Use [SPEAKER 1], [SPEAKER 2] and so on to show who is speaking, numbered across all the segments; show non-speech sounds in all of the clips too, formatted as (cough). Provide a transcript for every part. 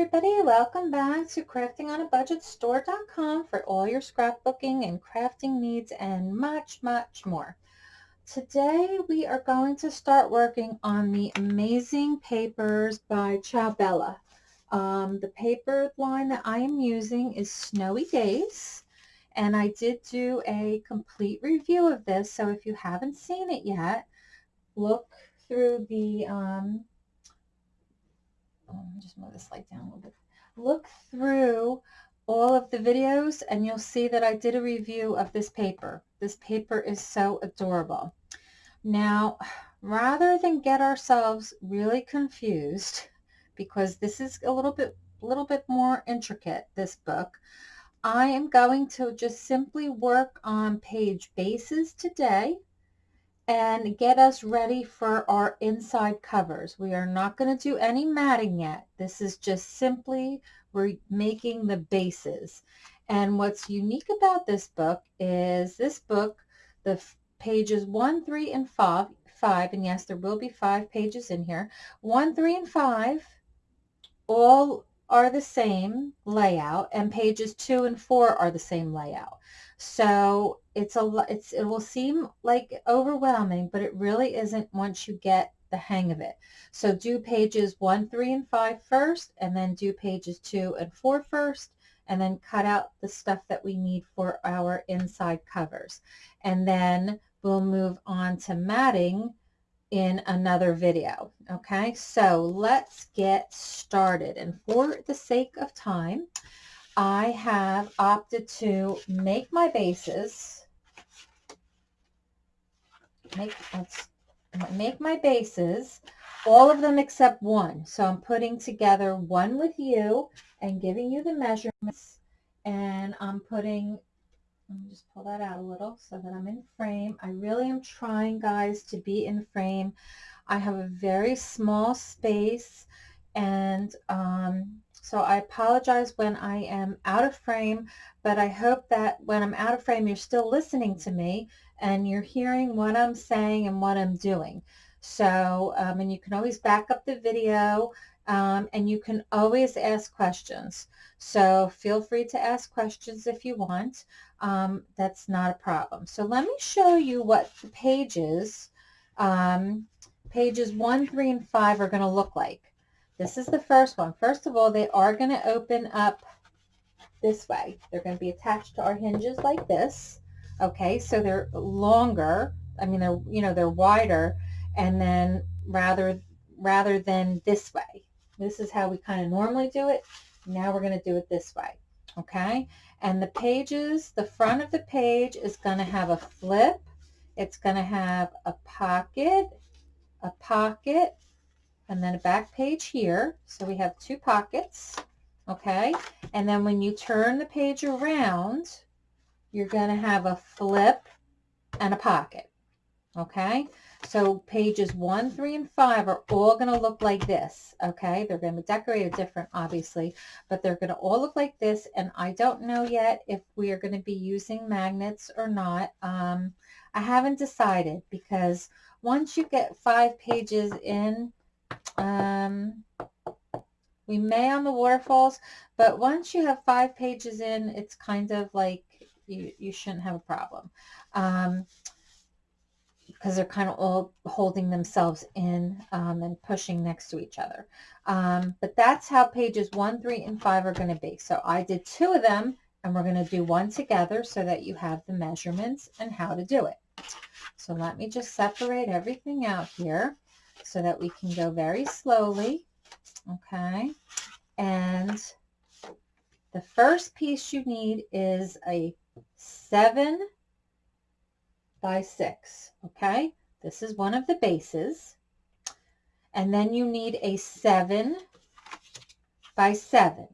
[SPEAKER 1] everybody, welcome back to craftingonabudgetstore.com for all your scrapbooking and crafting needs and much, much more. Today we are going to start working on the Amazing Papers by Ciao Um, the paper line that I am using is Snowy Days and I did do a complete review of this so if you haven't seen it yet, look through the um, um, just move the slide down a little bit. Look through all of the videos and you'll see that I did a review of this paper. This paper is so adorable. Now, rather than get ourselves really confused, because this is a little bit, little bit more intricate, this book, I am going to just simply work on page bases today and get us ready for our inside covers. We are not going to do any matting yet. This is just simply we're making the bases. And what's unique about this book is this book, the pages 1, 3, and 5, 5, and yes, there will be five pages in here, 1, 3, and 5 all are the same layout, and pages 2 and 4 are the same layout. So it's a it's it will seem like overwhelming, but it really isn't once you get the hang of it. So do pages 1, 3, and five first, and then do pages 2 and four first, and then cut out the stuff that we need for our inside covers. And then we'll move on to matting in another video. Okay, so let's get started. And for the sake of time, I have opted to make my bases, make, let's make my bases, all of them except one. So I'm putting together one with you and giving you the measurements and I'm putting, let me just pull that out a little so that I'm in frame. I really am trying guys to be in frame. I have a very small space and um, so I apologize when I am out of frame, but I hope that when I'm out of frame, you're still listening to me and you're hearing what I'm saying and what I'm doing. So, um, and you can always back up the video um, and you can always ask questions. So feel free to ask questions if you want. Um, that's not a problem. So let me show you what the pages, um, pages 1, 3, and 5 are going to look like. This is the first one. First of all, they are going to open up this way. They're going to be attached to our hinges like this. Okay, so they're longer. I mean, they're, you know, they're wider and then rather, rather than this way. This is how we kind of normally do it. Now we're going to do it this way. Okay, and the pages, the front of the page is going to have a flip. It's going to have a pocket, a pocket, and then a back page here. So we have two pockets, okay? And then when you turn the page around, you're going to have a flip and a pocket, okay? So pages 1, 3, and 5 are all going to look like this, okay? They're going to be decorated different, obviously, but they're going to all look like this, and I don't know yet if we are going to be using magnets or not. Um, I haven't decided because once you get five pages in, um, we may on the waterfalls, but once you have five pages in, it's kind of like you, you shouldn't have a problem. Um, because they're kind of all holding themselves in um, and pushing next to each other. Um, but that's how pages 1, 3, and 5 are going to be. So I did two of them, and we're going to do one together so that you have the measurements and how to do it. So let me just separate everything out here so that we can go very slowly. Okay. And the first piece you need is a seven by six. Okay. This is one of the bases. And then you need a seven by seven.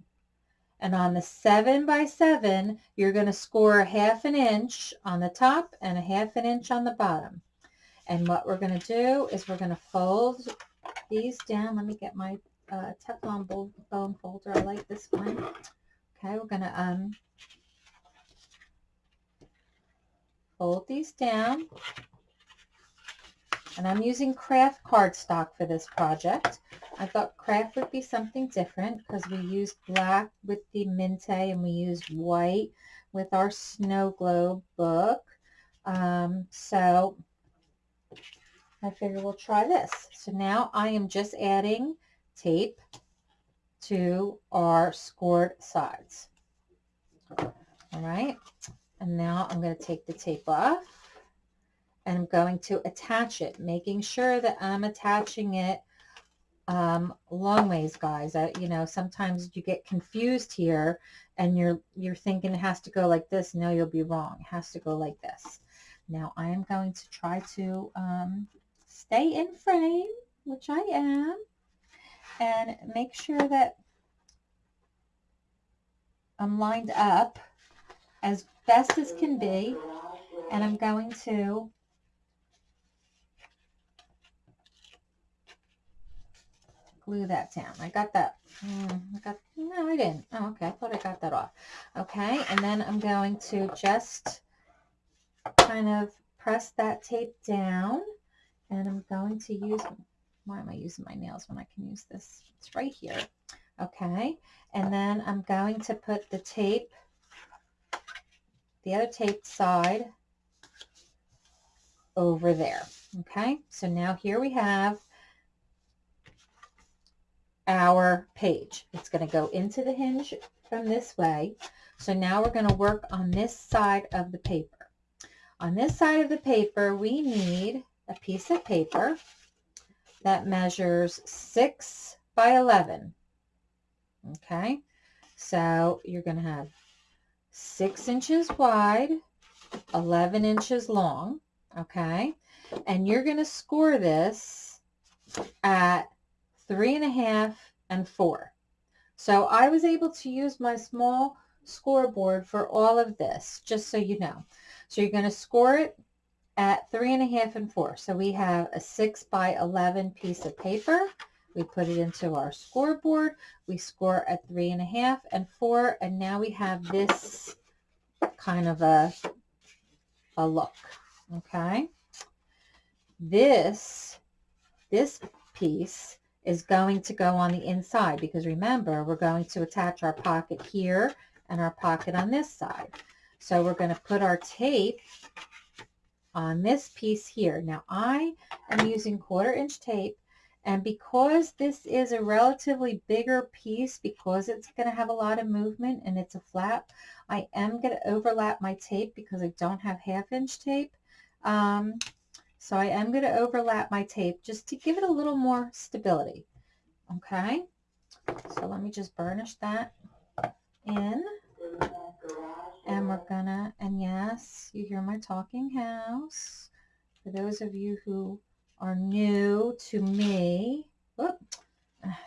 [SPEAKER 1] And on the seven by seven, you're going to score a half an inch on the top and a half an inch on the bottom. And what we're going to do is we're going to fold these down. Let me get my uh, Teflon bone folder. I like this one. Okay, we're going to um, fold these down. And I'm using kraft cardstock for this project. I thought kraft would be something different because we used black with the Minte and we used white with our snow globe book. Um, so I figure we'll try this. So now I am just adding tape to our scored sides. All right. And now I'm going to take the tape off and I'm going to attach it, making sure that I'm attaching it um, long ways, guys. I, you know, sometimes you get confused here and you're, you're thinking it has to go like this. No, you'll be wrong. It has to go like this. Now I am going to try to um, stay in frame, which I am, and make sure that I'm lined up as best as can be. And I'm going to glue that down. I got that. Mm, I got, no, I didn't. Oh, okay. I thought I got that off. Okay. And then I'm going to just kind of press that tape down and I'm going to use, why am I using my nails when I can use this? It's right here. Okay. And then I'm going to put the tape, the other taped side over there. Okay. So now here we have our page. It's going to go into the hinge from this way. So now we're going to work on this side of the paper. On this side of the paper, we need a piece of paper that measures 6 by 11. Okay, so you're going to have 6 inches wide, 11 inches long. Okay, and you're going to score this at three and a half and four. So I was able to use my small scoreboard for all of this, just so you know. So you're going to score it at three and a half and four. So we have a six by 11 piece of paper. We put it into our scoreboard. We score at three and a half and four. And now we have this kind of a, a look. Okay. This, this piece is going to go on the inside because remember, we're going to attach our pocket here and our pocket on this side. So we're going to put our tape on this piece here. Now I am using quarter inch tape and because this is a relatively bigger piece, because it's going to have a lot of movement and it's a flap, I am going to overlap my tape because I don't have half inch tape. Um, so I am going to overlap my tape just to give it a little more stability. Okay, so let me just burnish that in. And we're gonna, and yes, you hear my talking house. For those of you who are new to me, whoop,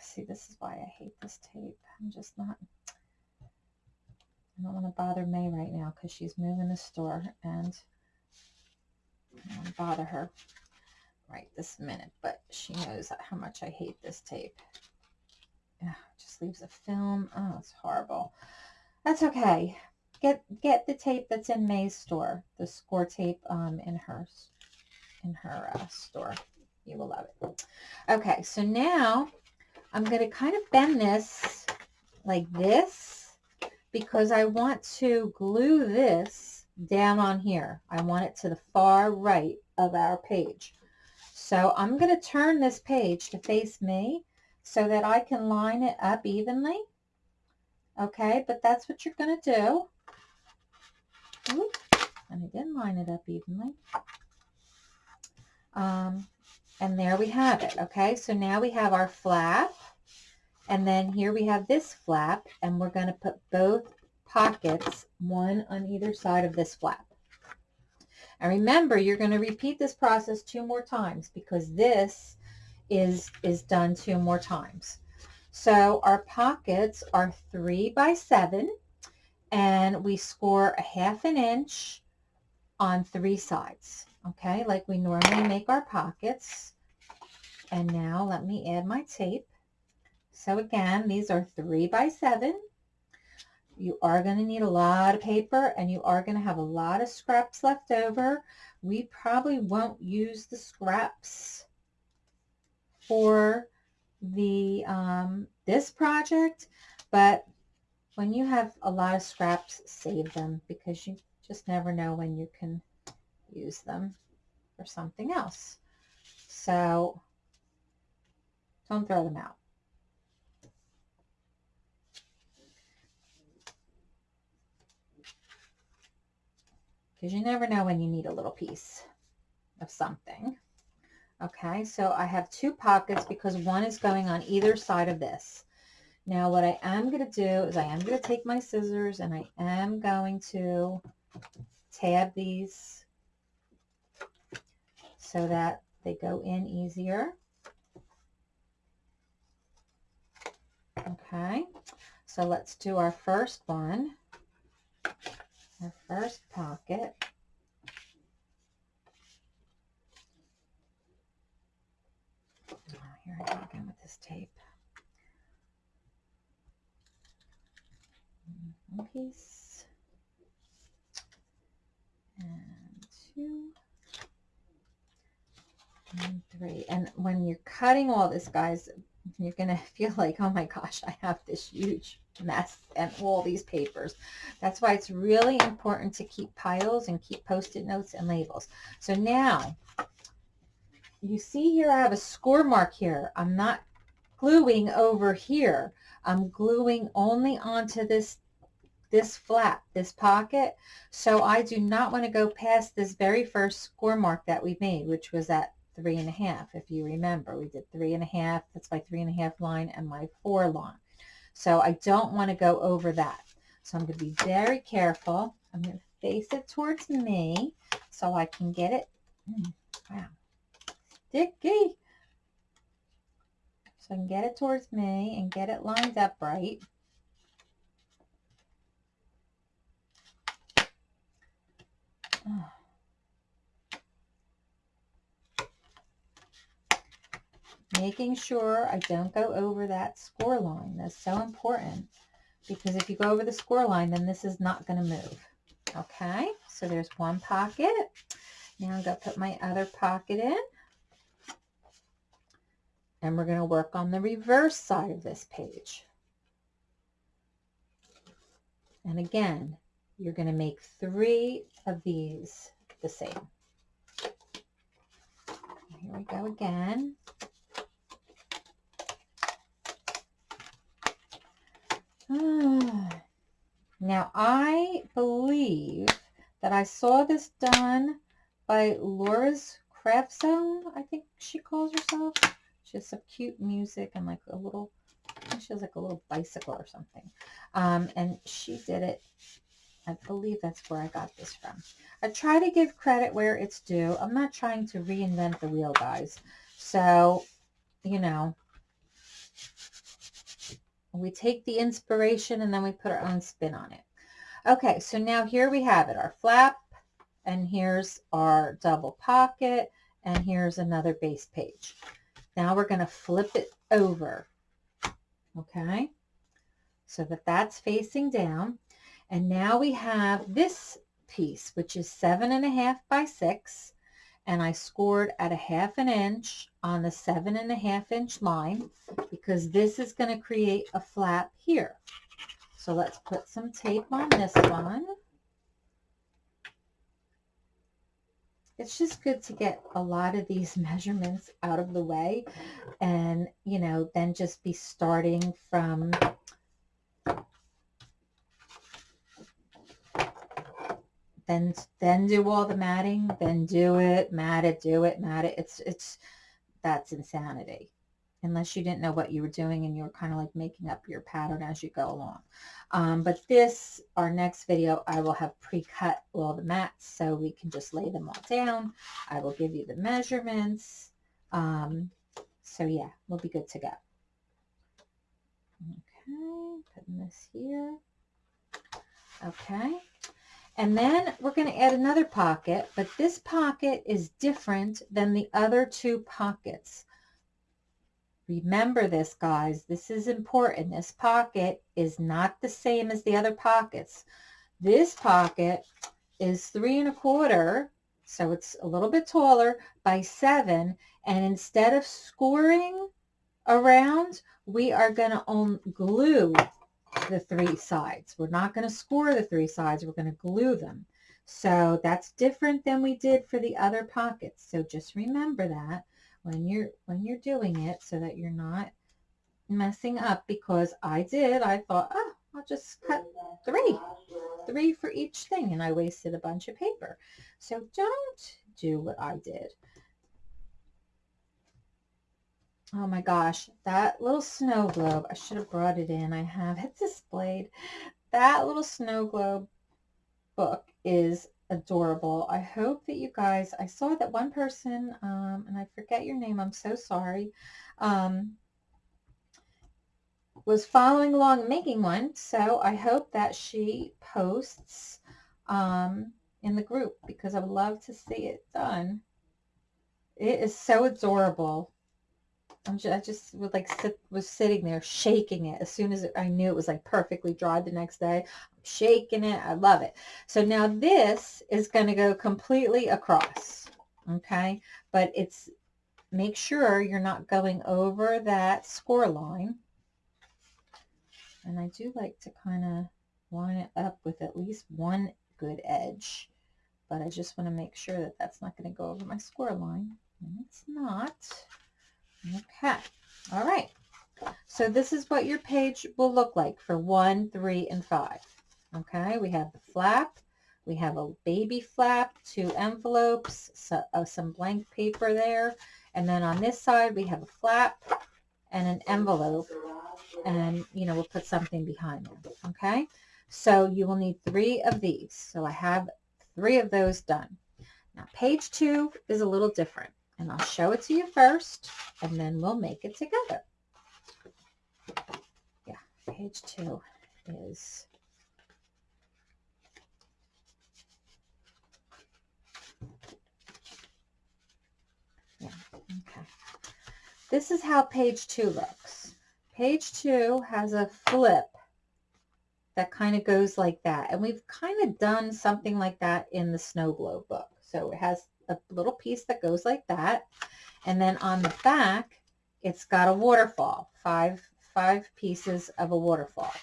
[SPEAKER 1] see, this is why I hate this tape. I'm just not, I don't want to bother May right now because she's moving the store and I don't bother her right this minute, but she knows how much I hate this tape. Yeah, just leaves a film. Oh, it's horrible. That's okay get get the tape that's in May's store, the score tape um, in her in her uh, store. You will love it. Okay, so now I'm going to kind of bend this like this because I want to glue this down on here. I want it to the far right of our page. So I'm going to turn this page to face me so that I can line it up evenly. Okay, but that's what you're going to do and I didn't line it up evenly. Um, and there we have it. Okay, so now we have our flap. And then here we have this flap. And we're going to put both pockets, one on either side of this flap. And remember, you're going to repeat this process two more times because this is, is done two more times. So our pockets are three by seven and we score a half an inch on three sides, okay, like we normally make our pockets. And now let me add my tape. So again, these are three by seven. you are going to need a lot of paper and you are going to have a lot of scraps left over. We probably won't use the scraps for the um, this project, but when you have a lot of scraps, save them because you just never know when you can use them for something else. So don't throw them out. Because you never know when you need a little piece of something. Okay, so I have two pockets because one is going on either side of this. Now what I am going to do is I am going to take my scissors and I am going to tab these so that they go in easier. Okay, so let's do our first one, our first pocket. Oh, here I go again with this tape. One piece and two and three. And when you're cutting all this, guys, you're going (laughs) to feel like, oh my gosh, I have this huge mess and all these papers. That's why it's really important to keep piles and keep post-it notes and labels. So now you see here I have a score mark here. I'm not gluing over here. I'm gluing only onto this this flap, this pocket. So I do not want to go past this very first score mark that we made, which was at three and a half. If you remember, we did three and a half. That's my three and a half line and my four line. So I don't want to go over that. So I'm going to be very careful. I'm going to face it towards me so I can get it. Mm, wow sticky. So I can get it towards me and get it lined up right. (sighs) Making sure I don't go over that score line. That's so important because if you go over the score line, then this is not going to move. Okay, so there's one pocket. Now I'm going to put my other pocket in. And we're going to work on the reverse side of this page. And again, you're going to make three of these the same. Here we go again. (sighs) Now, I believe that I saw this done by Laura's Craft Zone, I think she calls herself. She has some cute music and like a little, she has like a little bicycle or something. Um, and she did it. I believe that's where I got this from. I try to give credit where it's due. I'm not trying to reinvent the wheel, guys. So, you know, we take the inspiration and then we put our own spin on it. Okay, so now here we have it, our flap, and here's our double pocket, and here's another base page. Now we're going to flip it over, okay, so that that's facing down. And now we have this piece, which is seven and a half by six, and I scored at a half an inch on the seven and a half inch line because this is going to create a flap here. So let's put some tape on this one. it's just good to get a lot of these (laughs) measurements out of the way and, you know, then just be starting from then then do all the matting, then do it, mat it, do it, mat it. It's it's that's insanity unless you didn't know what you were doing and you were kind of like making up your pattern as you go along. Um, but this, our next video, I will have pre-cut all the mats so we can just lay them all down. I will give you the measurements. Um, so yeah, we'll be good to go. Okay, putting this here. Okay. And then we're going to add another pocket, but this pocket is different than the other two pockets Remember this, guys. This is important. This pocket is not the same as the other pockets. This pocket is three and a quarter, so it's a little bit taller, by seven. And instead of scoring around, we are going to glue the three sides. We're not going to score the three sides. We're going to glue them. So that's different than we did for the other pockets. So just remember that when you're when you're doing it so that you're not messing up because I did. I thought, oh, I'll just cut three, three for each thing. And I wasted a bunch of paper. So don't do what I did. Oh my gosh, that little snow globe, I should have brought it in. I have it displayed. That little snow globe book is adorable. I hope that you guys, I saw that one person, um, and I forget your name, I'm so sorry, um, was following along making one. So I hope that she posts um, in the group because I would love to see it done. It is so adorable. I'm just, I just was like sit, was sitting there shaking it as soon as I knew it was like perfectly dry the next day. I'm shaking it. I love it. So now this is going to go completely across. Okay. But it's make sure you're not going over that score line. And I do like to kind of line it up with at least one good edge. But I just want to make sure that that's not going to go over my score line. And it's not. Okay. All right. So this is what your page will look like for one, three, and five. Okay. We have the flap. We have a baby flap, two envelopes, so, uh, some blank paper there. And then on this side, we have a flap and an envelope. And, you know, we'll put something behind them. Okay. So you will need three of these. So I have three of those done. Now, page two is a little different. And I'll show it to you first, and then we'll make it together. Yeah, page two is Yeah, okay. This is how page two looks. Page two has a flip that kind of goes like that. And we've kind of done something like that in the snow globe book. So it has a little piece that goes like that. And then on the back, it's got a waterfall, five, five pieces of a waterfall.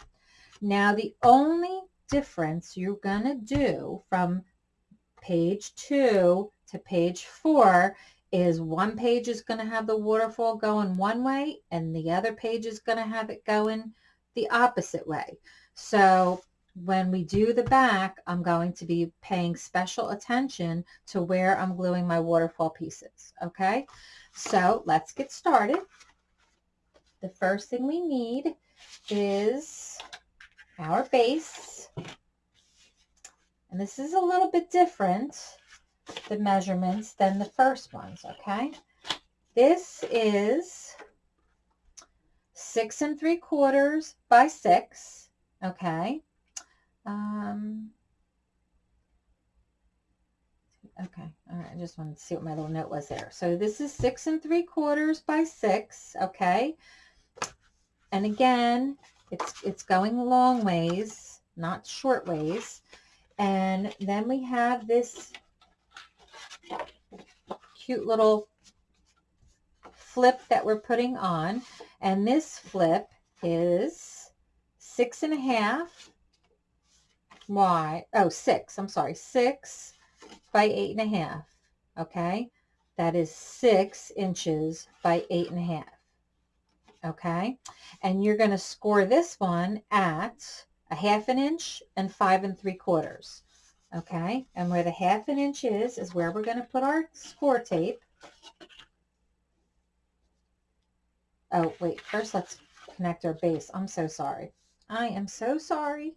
[SPEAKER 1] Now, the only difference you're going to do from page two to page four is one page is going to have the waterfall going one way and the other page is going to have it going the opposite way. So when we do the back, I'm going to be paying special attention to where I'm gluing my waterfall pieces, okay? So let's get started. The first thing we need is our base. And this is a little bit different, the measurements, than the first ones, okay? This is six and three quarters by six, okay? Um, okay, all right, I just wanted to see what my little note was there. So this is six and three quarters by six, okay? And again, it's, it's going long ways, not short ways. And then we have this cute little flip that we're putting on. And this flip is six and a half wide, oh, six, I'm sorry, six by eight and a half, okay? That is six inches by eight and a half, okay? And you're going to score this one at a half an inch and five and three quarters, okay? And where the half an inch is, is where we're going to put our score tape. Oh, wait, first let's connect our base. I'm so sorry. I am so sorry.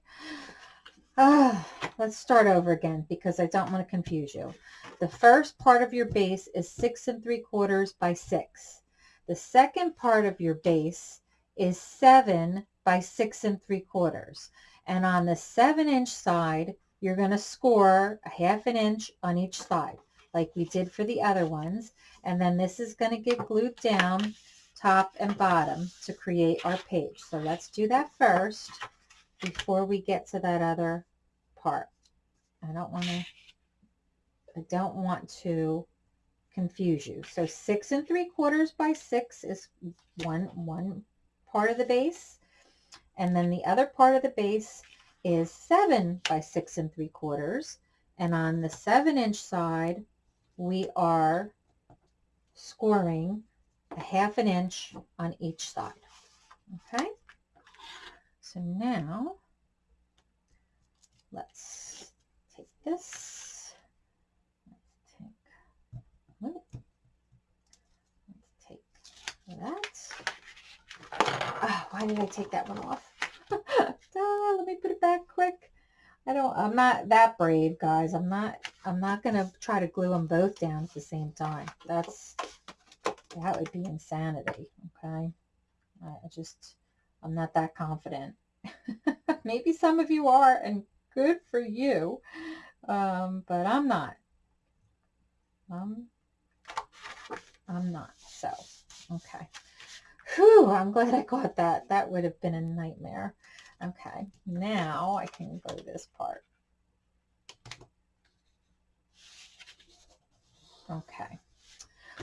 [SPEAKER 1] Ah, (sighs) let's start over again because I don't want to confuse you. The first part of your base is six and three quarters by six. The second part of your base is seven by six and three quarters. And on the seven inch side, you're going to score a half an inch on each side like we did for the other ones. And then this is going to get glued down top and bottom to create our page. So let's do that first before we get to that other part. I don't want to, I don't want to confuse you. So six and three quarters by six is one, one part of the base. And then the other part of the base is seven by six and three quarters. And on the seven inch side, we are scoring a half an inch on each side. Okay. So now let's take this. Let's take, let's take that. Oh, why did I take that one off? (laughs) ah, let me put it back quick. I don't, I'm not that brave, guys. I'm not, I'm not going to try to glue them both down at the same time. That's, that would be insanity. Okay. I just, I'm not that confident. (laughs) Maybe some of you are, and good for you. Um, but I'm not. Um, I'm not. So, okay. Whew, I'm glad I got that. That would have been a nightmare. Okay, now I can go this part. Okay.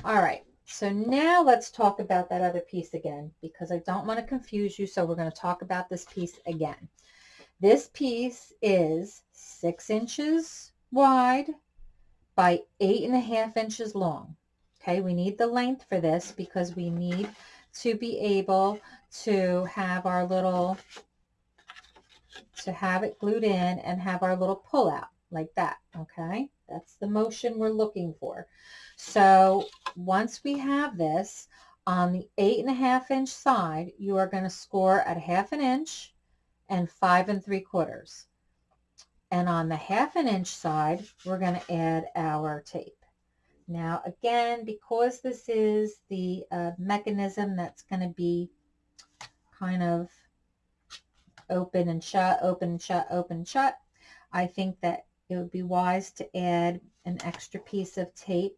[SPEAKER 1] All right. So now let's talk about that other piece again because I don't want to confuse you. So we're going to talk about this piece again. This piece is six inches wide by eight and a half inches long. Okay, we need the length for this because we need to be able to have our little, to have it glued in and have our little pull out like that. Okay, that's the motion we're looking for. So once we have this on the eight and a half inch side, you are going to score at half an inch and five and three quarters. And on the half an inch side, we're going to add our tape. Now, again, because this is the uh, mechanism that's going to be kind of open and shut, open and shut, open and shut, I think that it would be wise to add an extra piece of tape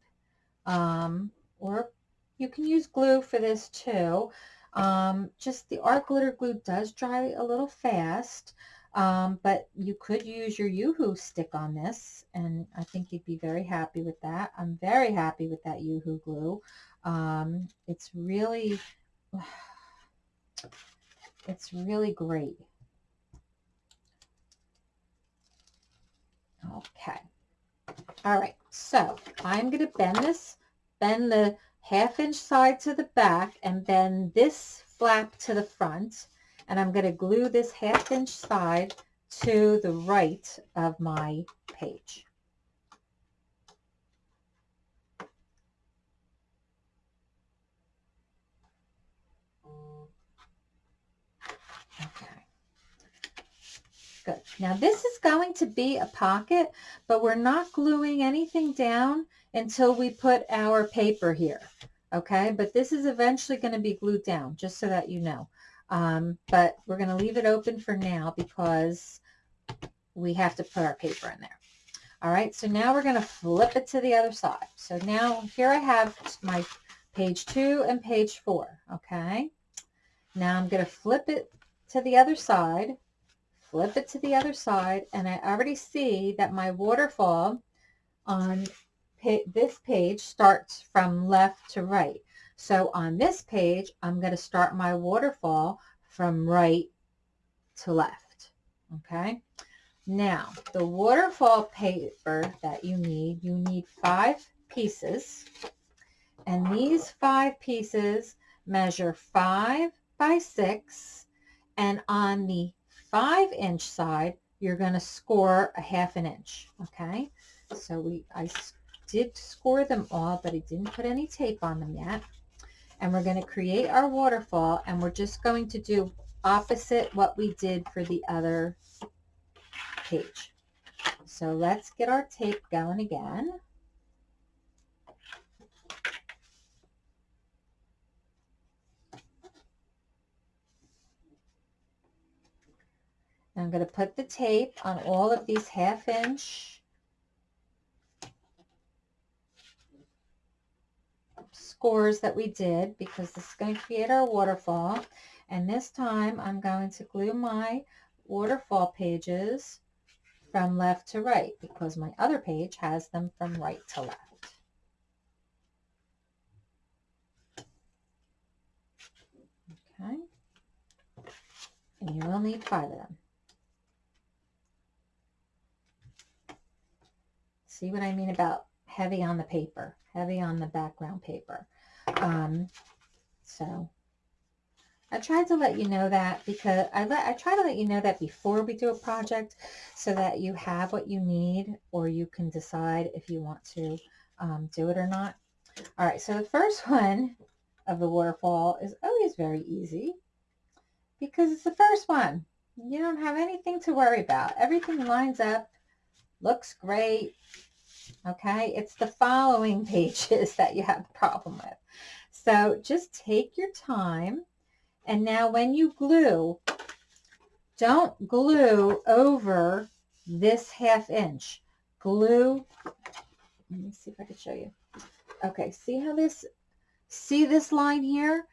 [SPEAKER 1] um, or you can use glue for this too. Um, just the art glitter glue does dry a little fast, um, but you could use your Yoo-Hoo stick on this, and I think you'd be very happy with that. I'm very happy with that Yoo-Hoo glue. Um, it's really, (sighs) it's really great. Okay. All right, so I'm going to bend this, bend the half inch side to the back and bend this flap to the front. And I'm going to glue this half inch side to the right of my page. Okay. Good. Now this is going to be a pocket, but we're not gluing anything down until we put our paper here. Okay, but this is eventually going to be glued down, just so that you know. Um, but we're going to leave it open for now because we have to put our paper in there. All right, so now we're going to flip it to the other side. So now here I have my page two and page four. Okay, now I'm going to flip it to the other side flip it to the other side, and I already see that my waterfall on this page starts from left to right. So on this page, I'm going to start my waterfall from right to left. Okay. Now, the waterfall paper that you need, you need five pieces. And these five pieces measure five by six. And on the five inch side, you're going to score a half an inch. Okay. So we, I did score them all, but I didn't put any tape on them yet. And we're going to create our waterfall and we're just going to do opposite what we did for the other page. So let's get our tape going again. I'm going to put the tape on all of these half inch scores that we did because this is going to create our waterfall. And this time I'm going to glue my waterfall pages from left to right because my other page has them from right to left. Okay. And you will need five of them. See what I mean about heavy on the paper, heavy on the background paper. Um, so I tried to let you know that because I let I try to let you know that before we do a project so that you have what you need or you can decide if you want to um, do it or not. All right, so the first (laughs) one of the waterfall is always very easy because it's the first one. You don't have anything to worry about. Everything lines up, looks great, okay? It's the following (laughs) pages that you have the problem with. So just take your time. And now when you glue, don't glue over this half inch. Glue, let me see if I can show you. Okay, see how this, see this line here?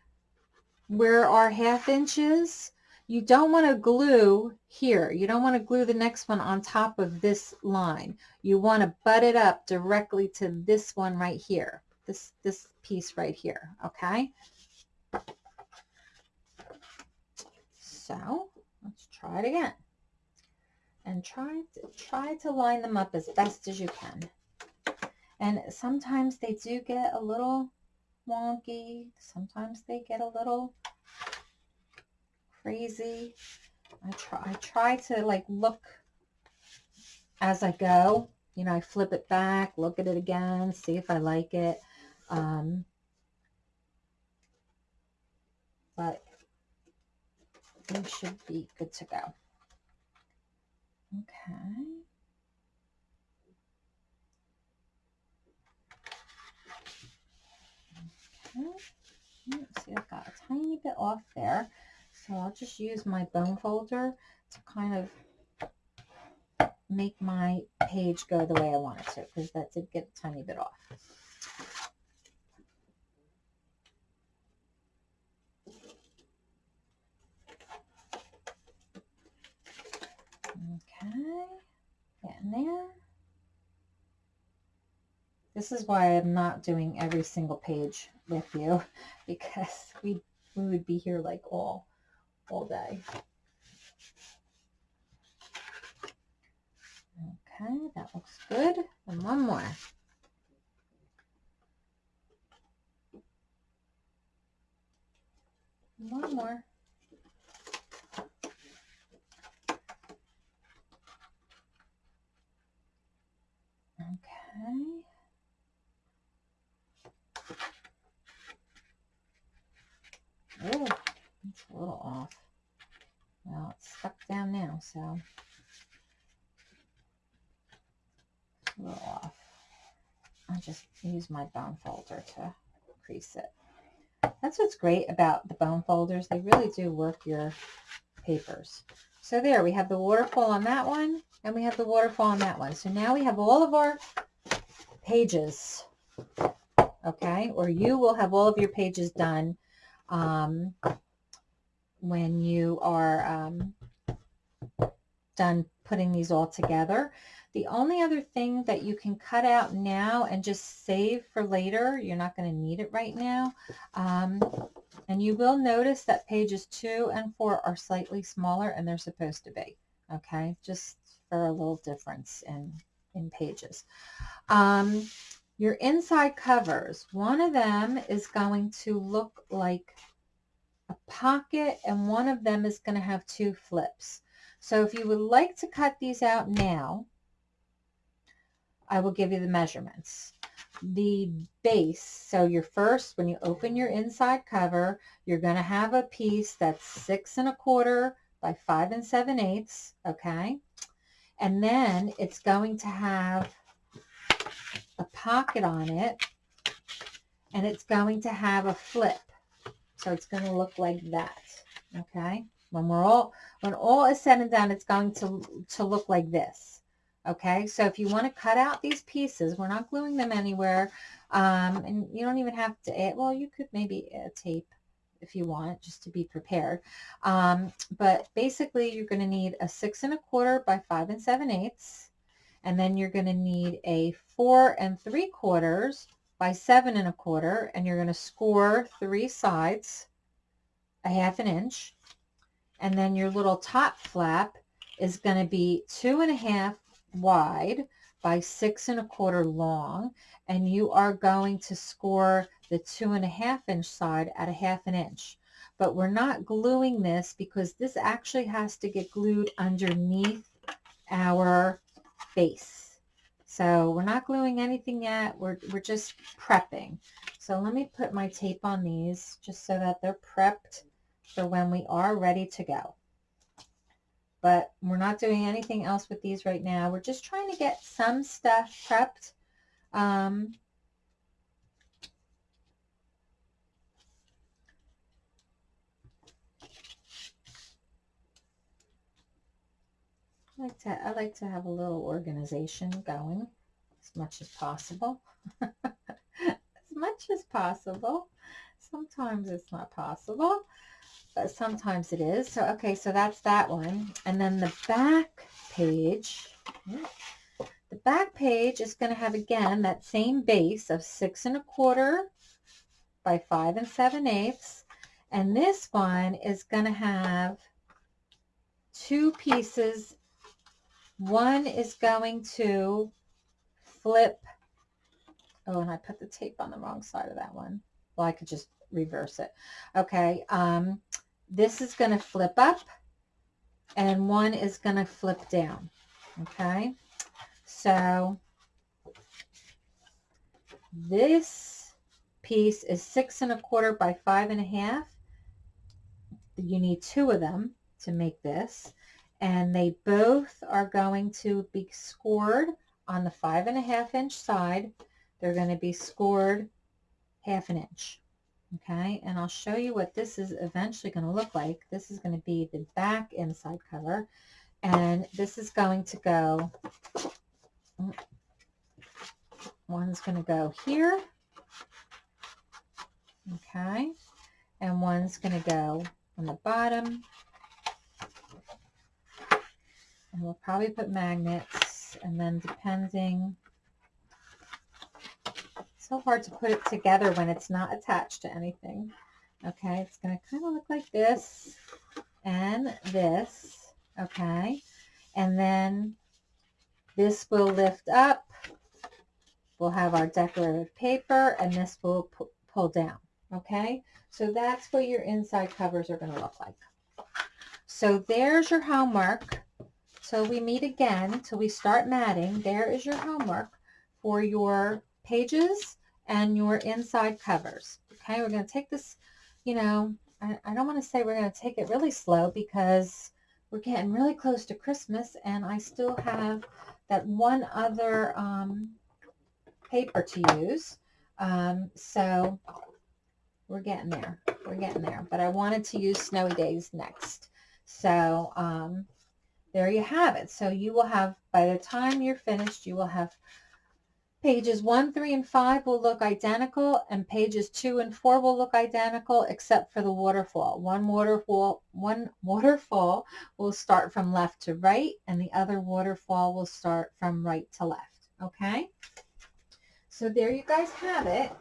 [SPEAKER 1] Where our half inches? You don't want to glue here. You don't want to glue the next one on top of this line. You want to butt it up directly to this one right here. This, this piece right here, okay? So let's try it again. And try to, try to line them up as best as you can. And sometimes they do get a little wonky. Sometimes they get a little crazy. I try, I try to like look as I go. You know, I flip it back, look at it again, see if I like it. Um, but we should be good to go. Okay. Okay. See, I've got a tiny bit off there. So I'll just use my bone folder to kind of make my page go the way I want it to because that did get a tiny bit off. Okay, getting there. This is why I'm not doing every single page with you (laughs) because we we would be here like all all day. Okay, that looks good. And one more. One more. Okay. Oh, it's a little off. Well, it's stuck down now, so a little off. I just use my bone folder to crease it. That's what's great about the bone folders. They really do work your papers. So there, we have the waterfall on that one, and we have the waterfall on that one. So now we have all of our pages, okay? Or you will have all of your pages done um, when you are um, done putting these all together. The only other thing that you can cut out now and just save for later, you're not going to need it right now, um, and you will notice that pages two and four are slightly smaller and they're supposed to be, okay, just for a little difference in, in pages. Um, your inside covers, one of them is going to look like a pocket and one of them is going to have two flips. So if you would like to cut these out now, I will give you the measurements. The base, so your first, when you open your inside cover, you're going to have a piece that's six and a quarter by five and seven eighths, okay? And then it's going to have a pocket on it and it's going to have a flip. So it's going to look like that, okay? When we're all, when all is said and done, it's going to, to look like this, Okay, so if you want to cut out these pieces, we're not gluing them anywhere. Um, and you don't even have to add, well, you could maybe tape if you want, just to be prepared. Um, but basically, you're going to need a six and a quarter by five and seven eighths. And then you're going to need a four and three quarters by seven and a quarter. And you're going to score three sides a half an inch. And then your little top flap is going to be two and a half wide by six and a quarter long. And you are going to score the two and a half inch side at a half an inch. But we're not gluing this because this actually has to get glued underneath our base. So we're not gluing anything yet. We're, we're just prepping. So let me put my tape on these just so that they're prepped for when we are ready to go but we're not doing anything else with these right now. We're just trying to get some stuff prepped. Um, I like to I like to have a little organization going as much as possible. (laughs) as much as possible. Sometimes it's not possible sometimes it is. So, okay, so that's that one. And then the back page, the back page is going to have, again, that same base of six and a quarter by five and seven eighths. And this one is going to have two pieces. One is going to flip. Oh, and I put the tape on the wrong side of that one. Well, I could just reverse it. Okay. Um, this is going to flip up and one is going to flip down. Okay. So this piece is six and a quarter by five and a half. You need two of them to make this. And they both are going to be scored on the five and a half inch side. They're going to be scored half an inch okay and I'll show you what this is eventually going to look like. This is going to be the back inside cover and this is going to go mm, one's going to go here okay and one's going to go on the bottom. And we'll probably put magnets and then depending so hard to put it together when it's not attached to anything. Okay, it's going to kind of look like this and this. Okay, and then this will lift up. We'll have our decorative paper and this will pull down. Okay, so that's what your inside covers are going to look like. So there's your homework. So we meet again till we start matting. There is your homework for your pages and your inside covers. Okay, we're going to take this, you know, I, I don't want to say we're going to take it really slow because we're getting really close to Christmas and I still have that one other um, paper to use. Um, so we're getting there. We're getting there. But I wanted to use Snowy Days next. So um, there you have it. So you will have, by the time you're finished, you will have Pages 1, 3, and 5 will look identical, and pages 2 and 4 will look identical except for the waterfall. One waterfall, one (laughs) waterfall will start from left to right, and the other waterfall will start from right to left. Okay? So there you guys have it.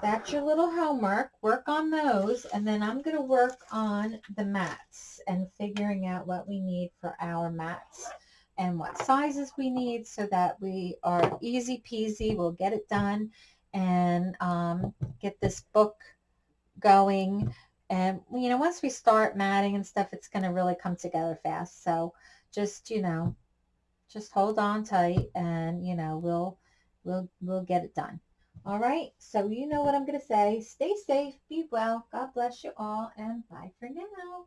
[SPEAKER 1] That's your little homework. Work on those, and then I'm going to work on the mats and figuring out what we need for our mats and what sizes we need so that we are easy peasy. We'll get it done and um, get this book going. And, you know, once we start matting and stuff, it's going to really come together fast. So just, you know, just hold on tight and, you know, we'll, we'll, we'll get it done. All right. So you know what I'm going to say. Stay safe. Be well. God bless you all. And bye for now.